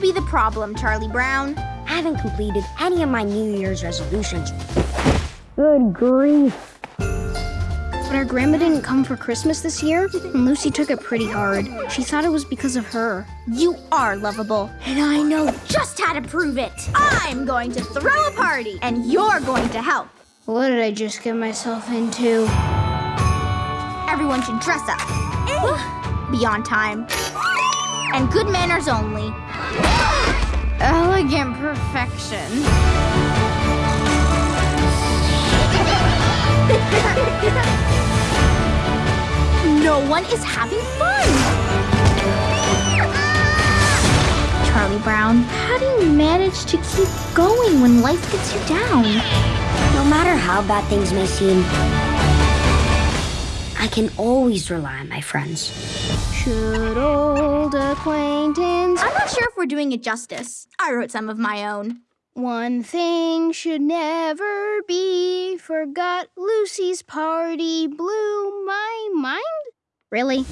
be the problem, Charlie Brown? I haven't completed any of my New Year's resolutions. Good grief. But our grandma didn't come for Christmas this year, and Lucy took it pretty hard. She thought it was because of her. You are lovable, and I know just how to prove it. I'm going to throw a party, and you're going to help. What did I just get myself into? Everyone should dress up. Be on time. And good manners only. Elegant perfection. no one is having fun. Charlie Brown, how do you manage to keep going when life gets you down? No matter how bad things may seem, I can always rely on my friends. Should acquaintance... I'm not sure if we're doing it justice. I wrote some of my own. One thing should never be forgot. Lucy's party blew my mind. Really?